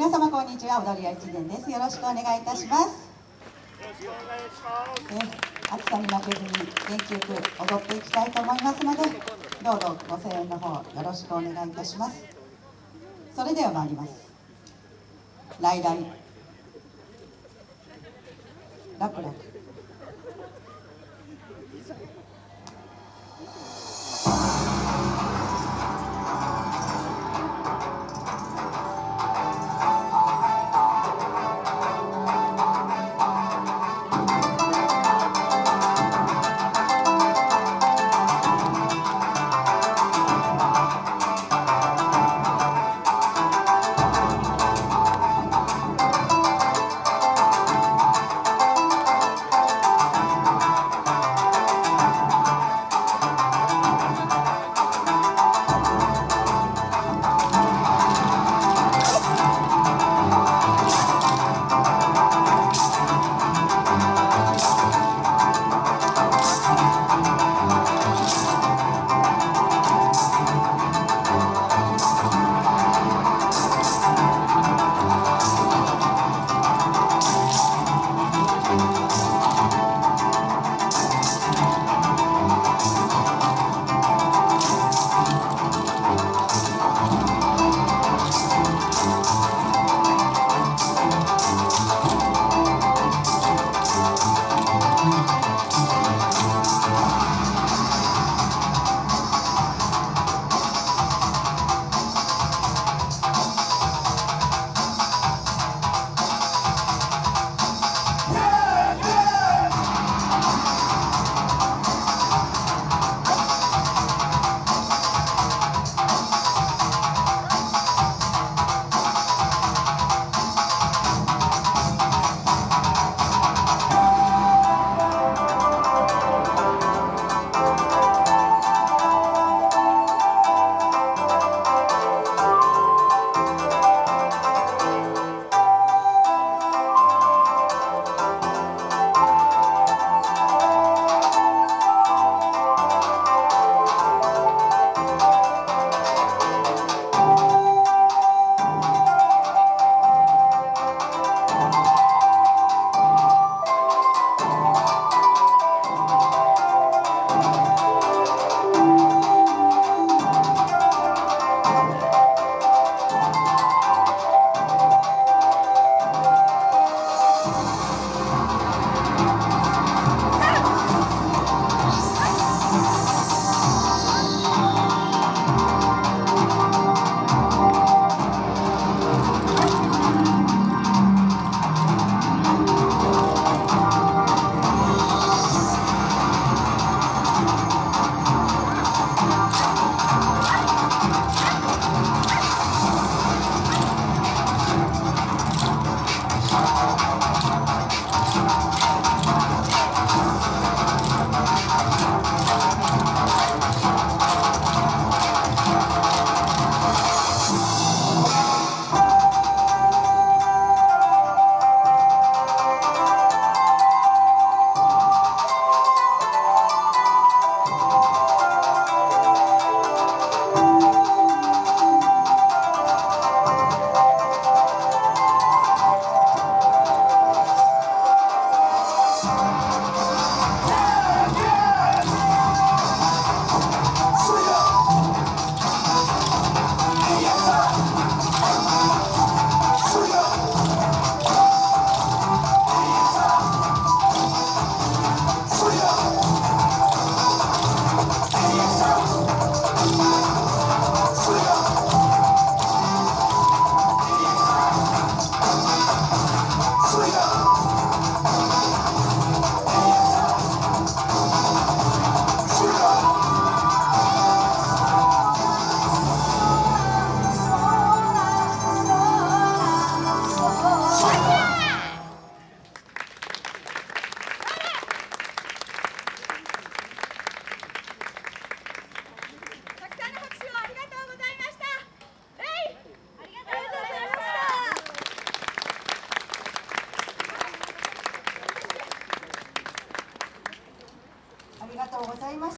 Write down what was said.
皆様こんにちは。踊り屋一年です。よろしくお願いいたします。え暑さに負けずに元気よく踊っていきたいと思いますのでどうぞご声援の方よろしくお願いいたします。それでは参ります。来来ラ々